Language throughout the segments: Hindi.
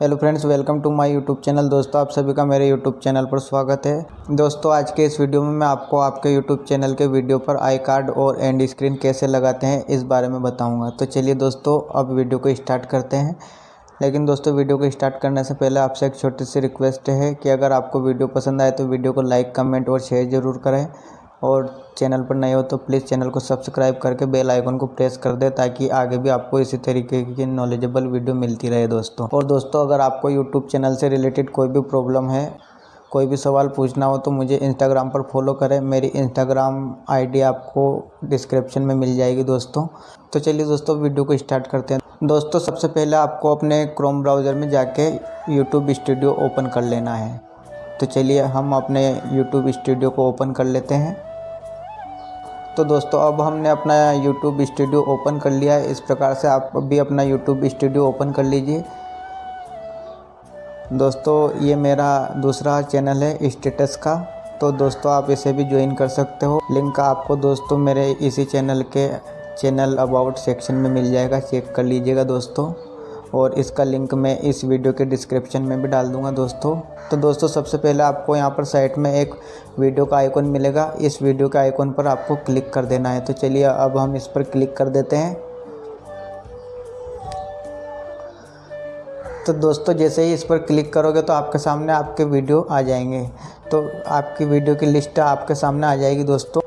Hello friends, welcome to my YouTube channel. दोस्तों, आप सभी का मेरे यूट्यूब चैनल पर स्वागत है। दोस्तों, आज के इस वीडियो में मैं आपको आपके यूट्यूब चैनल के वीडियो पर आई कार्ड और एंड स्क्रीन कैसे लगाते हैं, इस बारे में बताऊँगा। तो चलिए दोस्तों, अब वीडियो को स्टार्ट करते हैं। लेकिन दोस्तों, वीडियो को स्टार्ट करने से पहले आपसे एक छोटी सी रिक्वेस्ट है कि अगर आपको वीडियो पसंद आए तो वीडियो को लाइक कमेंट और शेयर ज़रूर करें। और चैनल पर नए हो तो प्लीज़ चैनल को सब्सक्राइब करके बेल आइकन को प्रेस कर दे ताकि आगे भी आपको इसी तरीके की नॉलेजेबल वीडियो मिलती रहे दोस्तों। और दोस्तों, अगर आपको यूट्यूब चैनल से रिलेटेड कोई भी प्रॉब्लम है, कोई भी सवाल पूछना हो तो मुझे इंस्टाग्राम पर फॉलो करें। मेरी इंस्टाग्राम आईडी आपको डिस्क्रिप्शन में मिल जाएगी दोस्तों। तो चलिए दोस्तों वीडियो को स्टार्ट करते हैं। दोस्तों, सबसे पहले आपको अपने क्रोम ब्राउज़र में जाके यूट्यूब स्टूडियो ओपन कर लेना है। तो चलिए हम अपने यूट्यूब स्टूडियो को ओपन कर लेते हैं। तो दोस्तों, अब हमने अपना यूट्यूब स्टूडियो ओपन कर लिया है। इस प्रकार से आप भी अपना यूट्यूब स्टूडियो ओपन कर लीजिए। दोस्तों, ये मेरा दूसरा चैनल है स्टेटस का। तो दोस्तों, आप इसे भी ज्वाइन कर सकते हो। लिंक आपको दोस्तों मेरे इसी चैनल के चैनल अबाउट सेक्शन में मिल जाएगा। चेक कर लीजिएगा दोस्तों। और इसका लिंक मैं इस वीडियो के डिस्क्रिप्शन में भी डाल दूँगा दोस्तों। तो दोस्तों, सबसे पहले आपको यहाँ पर साइट में एक वीडियो का आइकॉन मिलेगा। इस वीडियो के आइकॉन पर आपको क्लिक कर देना है। तो चलिए, अब हम इस पर क्लिक कर देते हैं। तो दोस्तों, जैसे ही इस पर क्लिक करोगे तो आपके सामने आपके वीडियो आ जाएँगे। तो आपकी वीडियो की लिस्ट आपके सामने आ जाएगी दोस्तों।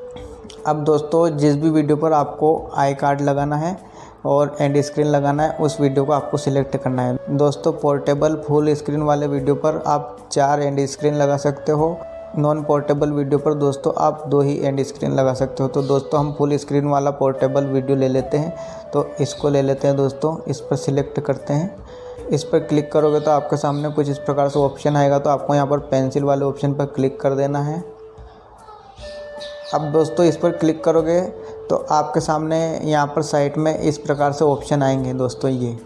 अब दोस्तों, जिस भी वीडियो पर आपको आई कार्ड लगाना है और एंड स्क्रीन लगाना है, उस वीडियो को आपको सिलेक्ट करना है। दोस्तों पोर्टेबल फुल स्क्रीन वाले वीडियो पर आप चार एंड स्क्रीन लगा सकते हो। नॉन पोर्टेबल वीडियो पर दोस्तों, आप दो ही एंड स्क्रीन लगा सकते हो। तो दोस्तों, हम फुल स्क्रीन वाला पोर्टेबल वीडियो ले लेते हैं। तो इसको ले लेते हैं दोस्तों, इस पर सिलेक्ट करते हैं। इस पर क्लिक करोगे तो आपके सामने कुछ इस प्रकार से ऑप्शन आएगा। तो आपको यहाँ पर पेंसिल वाले ऑप्शन पर क्लिक कर देना है। अब दोस्तों, इस पर क्लिक करोगे तो आपके सामने यहाँ पर साइट में इस प्रकार से ऑप्शन आएँगे दोस्तों, ये।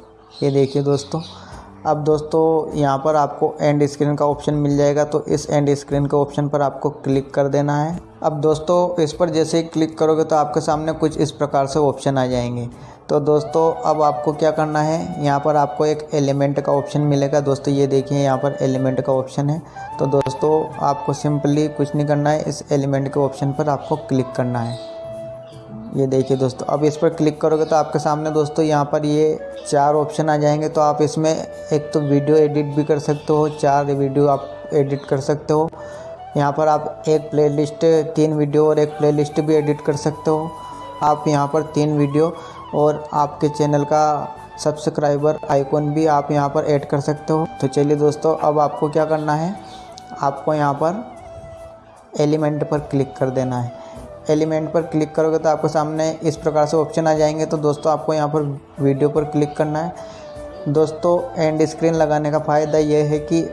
ये देखिए दोस्तों, अब दोस्तों यहाँ पर आपको एंड स्क्रीन का ऑप्शन मिल जाएगा तो इस एंड स्क्रीन के ऑप्शन पर आपको क्लिक कर देना है। अब दोस्तों, इस पर जैसे ही क्लिक करोगे तो आपके सामने कुछ इस प्रकार से ऑप्शन आ जाएँगे। तो दोस्तों, अब आपको क्या करना है, यहाँ पर आपको एक एलिमेंट का ऑप्शन मिलेगा। दोस्तों, ये देखिए, यहाँ पर एलिमेंट का ऑप्शन है। तो दोस्तों, आपको सिंपली कुछ नहीं करना है, इस एलिमेंट के ऑप्शन पर आपको क्लिक करना है। ये देखिए दोस्तों, अब इस पर क्लिक करोगे तो आपके सामने दोस्तों यहाँ पर ये चार ऑप्शन आ जाएँगे। तो आप इसमें एक तो वीडियो एडिट भी कर सकते हो, चार वीडियो आप एडिट कर सकते हो। यहाँ पर आप एक प्लेलिस्ट, तीन वीडियो और एक प्लेलिस्ट भी एडिट कर सकते हो। आप यहाँ पर तीन वीडियो और आपके चैनल का सब्सक्राइबर आइकॉन भी आप यहाँ पर ऐड कर सकते हो। तो चलिए दोस्तों, अब आपको क्या करना है? आपको यहाँ पर एलिमेंट पर क्लिक कर देना है। एलिमेंट पर क्लिक करोगे तो आपके सामने इस प्रकार से ऑप्शन आ जाएँगे। तो दोस्तों, आपको यहाँ पर वीडियो पर क्लिक करना है। दोस्तों एंड स्क्रीन लगाने का फ़ायदा ये है कि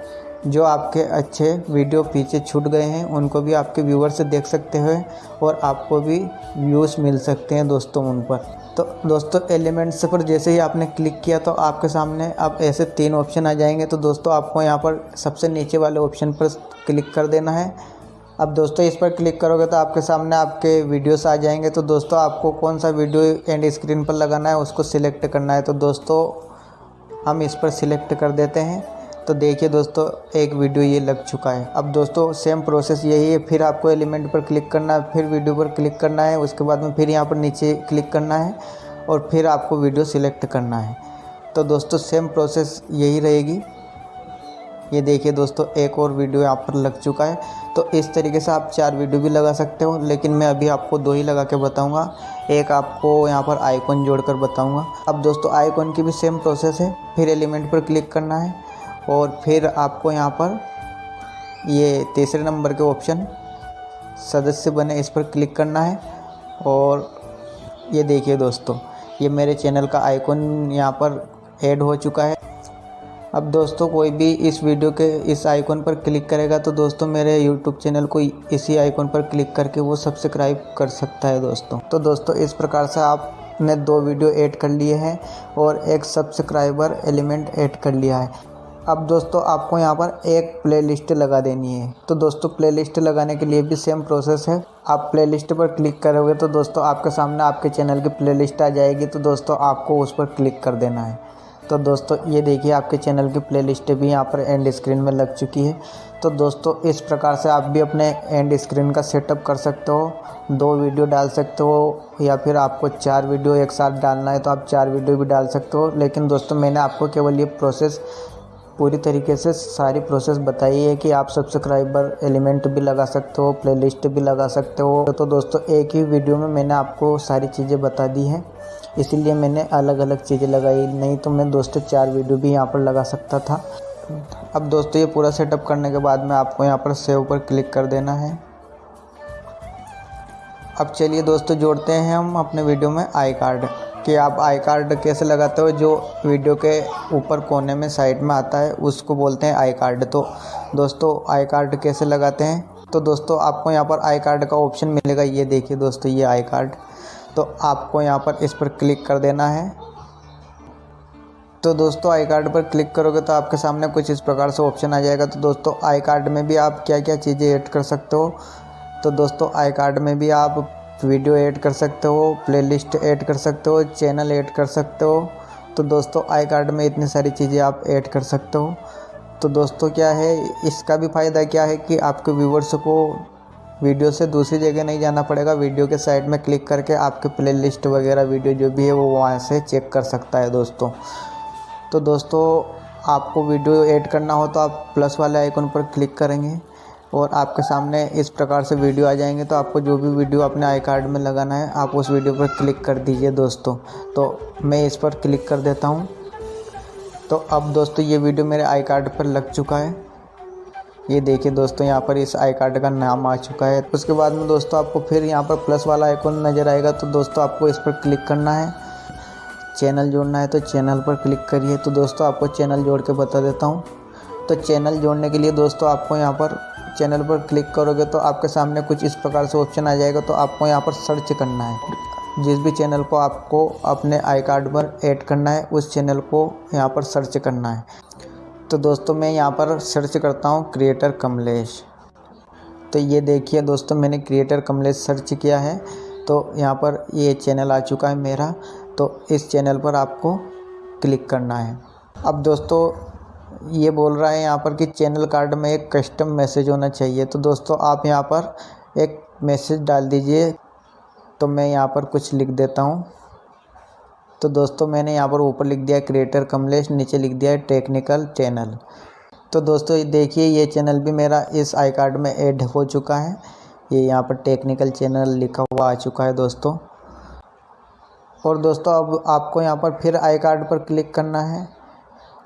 जो आपके अच्छे वीडियो पीछे छूट गए हैं, उनको भी आपके व्यूवर से देख सकते हैं और आपको भी व्यूज़ मिल सकते हैं दोस्तों उन पर। तो दोस्तों एलिमेंट्स पर जैसे ही आपने क्लिक किया तो आपके सामने अब ऐसे तीन ऑप्शन आ जाएँगे। तो दोस्तों, आपको यहाँ पर सबसे नीचे वाले ऑप्शन पर क्लिक कर देना है। अब दोस्तों, इस पर क्लिक करोगे तो आपके सामने आपके वीडियोस आ जाएँगे। तो दोस्तों, आपको कौन सा वीडियो एंड स्क्रीन पर लगाना है, उसको सिलेक्ट करना है। तो दोस्तों, हम इस पर सिलेक्ट कर देते हैं। तो देखिए दोस्तों, एक वीडियो ये लग चुका है। अब दोस्तों सेम प्रोसेस यही है। फिर आपको एलिमेंट पर क्लिक करना है, फिर वीडियो पर क्लिक करना है। उसके बाद में फिर यहाँ पर नीचे क्लिक करना है और फिर आपको वीडियो सिलेक्ट करना है। तो दोस्तों सेम प्रोसेस यही रहेगी। ये देखिए दोस्तों, एक और वीडियो यहाँ पर लग चुका है। तो इस तरीके से आप चार वीडियो भी लगा सकते हो, लेकिन मैं अभी आपको दो ही लगा के बताऊँगा। एक आपको यहाँ पर आइकॉन जोड़कर बताऊँगा। अब दोस्तों, आइकॉन की भी सेम प्रोसेस है, फिर एलिमेंट पर क्लिक करना है, और फिर आपको यहाँ पर ये तीसरे नंबर के ऑप्शन, सदस्य बने, इस पर क्लिक करना है। और ये देखिए दोस्तों, ये मेरे चैनल का आइकॉन यहाँ पर ऐड हो चुका है। अब दोस्तों कोई भी इस वीडियो के इस आइकॉन पर क्लिक करेगा तो दोस्तों मेरे यूट्यूब चैनल को इसी आइकॉन पर क्लिक करके वो सब्सक्राइब कर सकता है दोस्तों। तो दोस्तों इस प्रकार से आपने दो वीडियो ऐड कर लिए हैं और एक सब्सक्राइबर एलिमेंट ऐड कर लिया है। अब दोस्तों आपको यहाँ पर एक प्लेलिस्ट लगा देनी है। तो दोस्तों प्लेलिस्ट लगाने के लिए भी सेम प्रोसेस है। आप प्लेलिस्ट पर क्लिक करोगे तो दोस्तों आपके सामने आपके चैनल की प्लेलिस्ट आ जाएगी। तो दोस्तों आपको उस पर क्लिक कर देना है। तो दोस्तों, ये देखिए आपके चैनल की प्लेलिस्ट भी यहाँ पर एंड स्क्रीन में लग चुकी है। तो दोस्तों, इस प्रकार से आप भी अपने एंड स्क्रीन का सेटअप कर सकते हो। दो वीडियो डाल सकते हो, या फिर आपको चार वीडियो एक साथ डालना है तो आप चार वीडियो भी डाल सकते हो। लेकिन दोस्तों, मैंने आपको केवल ये प्रोसेस पूरी तरीके से सारी प्रोसेस बताई है कि आप सब्सक्राइबर एलिमेंट भी लगा सकते हो प्लेलिस्ट भी लगा सकते हो। तो दोस्तों, एक ही वीडियो में मैंने आपको सारी चीज़ें बता दी हैं। इसीलिए मैंने अलग अलग चीज़ें लगाई। नहीं तो मैं दोस्तों चार वीडियो भी यहाँ पर लगा सकता था। अब दोस्तों ये पूरा सेटअप करने के बाद में आपको यहाँ पर सेव पर क्लिक कर देना है। अब चलिए दोस्तों जोड़ते हैं हम अपने वीडियो में आई कार्ड कि आप आई कार्ड कैसे लगाते हो, जो वीडियो के ऊपर कोने में साइड में आता है, उसको बोलते हैं आई कार्ड तो दोस्तों आई कार्ड कैसे लगाते हैं? तो दोस्तों आपको यहाँ पर आई कार्ड का ऑप्शन मिलेगा। ये देखिए दोस्तों ये आई कार्ड तो आपको यहाँ पर इस पर क्लिक कर देना है। तो दोस्तों, आई कार्ड पर क्लिक करोगे तो आपके सामने कुछ इस प्रकार से ऑप्शन आ जाएगा। तो दोस्तों, आई कार्ड में भी आप क्या क्या चीज़ें ऐड कर सकते हो? तो दोस्तों, आई कार्ड में भी आप वीडियो ऐड कर सकते हो, प्लेलिस्ट ऐड कर सकते हो, चैनल ऐड कर सकते हो। तो दोस्तों, आई कार्ड में इतनी सारी चीज़ें आप ऐड कर सकते हो। तो दोस्तों, क्या है, इसका भी फ़ायदा क्या है कि आपके व्यूवर्स को वीडियो से दूसरी जगह नहीं जाना पड़ेगा। वीडियो के साइड में क्लिक करके आपके प्ले लिस्ट वगैरह वीडियो जो भी है वो वहाँ से चेक कर सकता है दोस्तों। तो दोस्तों, आपको वीडियो ऐड करना हो तो आप प्लस वाले आइकन पर क्लिक करेंगे और आपके सामने इस प्रकार से वीडियो आ जाएँगे। तो आपको जो भी वीडियो अपने आई कार्ड में लगाना है, आप उस वीडियो पर क्लिक कर दीजिए दोस्तों। तो मैं इस पर क्लिक कर देता हूँ। तो अब दोस्तों, ये वीडियो मेरे आई कार्ड पर लग चुका है। ये देखिए दोस्तों, यहाँ पर इस आई कार्ड का नाम आ चुका है। उसके बाद में दोस्तों आपको फिर यहाँ पर प्लस वाला आइकॉन नज़र आएगा तो दोस्तों आपको इस पर क्लिक करना है। चैनल जोड़ना है तो चैनल पर क्लिक करिए। तो दोस्तों आपको चैनल जोड़ के बता देता हूँ। तो चैनल जोड़ने के लिए दोस्तों आपको यहाँ पर चैनल पर क्लिक करोगे तो आपके सामने कुछ इस प्रकार से ऑप्शन आ जाएगा तो आपको यहाँ पर सर्च करना है। जिस भी चैनल को आपको अपने आई कार्ड पर ऐड करना है, उस चैनल को यहाँ पर सर्च करना है। तो दोस्तों मैं यहाँ पर सर्च करता हूँ क्रिएटर कमलेश। तो ये देखिए दोस्तों मैंने क्रिएटर कमलेश सर्च किया है। तो यहाँ पर ये चैनल आ चुका है मेरा। तो इस चैनल पर आपको क्लिक करना है। अब दोस्तों ये बोल रहा है यहाँ पर कि चैनल कार्ड में एक कस्टम मैसेज होना चाहिए। तो दोस्तों आप यहाँ पर एक मैसेज डाल दीजिए। तो मैं यहाँ पर कुछ लिख देता हूँ। तो दोस्तों मैंने यहाँ पर ऊपर लिख दिया है क्रिएटर कमलेश, नीचे लिख दिया है टेक्निकल चैनल तो दोस्तों देखिए, ये चैनल भी मेरा इस आई कार्ड में ऐड हो चुका है। ये यहाँ पर टेक्निकल चैनल लिखा हुआ आ चुका है दोस्तों। और दोस्तों अब आपको यहाँ पर फिर आई कार्ड पर क्लिक करना है।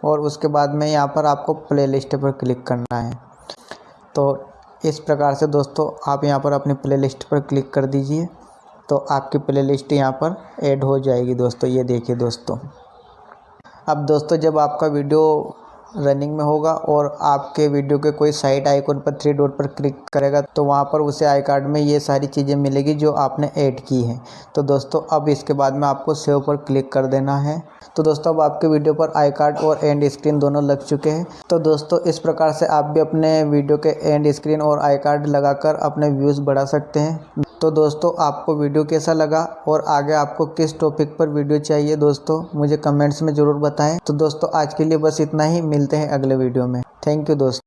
और उसके बाद में यहाँ पर आपको प्ले लिस्ट पर क्लिक करना है। तो इस प्रकार से दोस्तों आप यहाँ पर अपनी प्ले लिस्ट पर क्लिक कर दीजिए। तो आपकी प्लेलिस्ट यहाँ पर ऐड हो जाएगी दोस्तों, ये देखिए दोस्तों। अब दोस्तों, जब आपका वीडियो रनिंग में होगा और आपके वीडियो के कोई साइट आइकन पर थ्री डॉट पर क्लिक करेगा तो वहाँ पर उसे आई कार्ड में ये सारी चीज़ें मिलेगी जो आपने ऐड की हैं। तो दोस्तों, अब इसके बाद में आपको सेव पर क्लिक कर देना है। तो दोस्तों, अब आपके वीडियो पर आई कार्ड और एंड स्क्रीन दोनों लग चुके हैं। तो दोस्तों, इस प्रकार से आप भी अपने वीडियो के एंड स्क्रीन और आई कार्ड लगाकर अपने व्यूज़ बढ़ा सकते हैं। तो दोस्तों, आपको वीडियो कैसा लगा और आगे आपको किस टॉपिक पर वीडियो चाहिए दोस्तों, मुझे कमेंट्स में ज़रूर बताएँ। तो दोस्तों, आज के लिए बस इतना ही। मिलते हैं अगले वीडियो में। थैंक यू दोस्तों।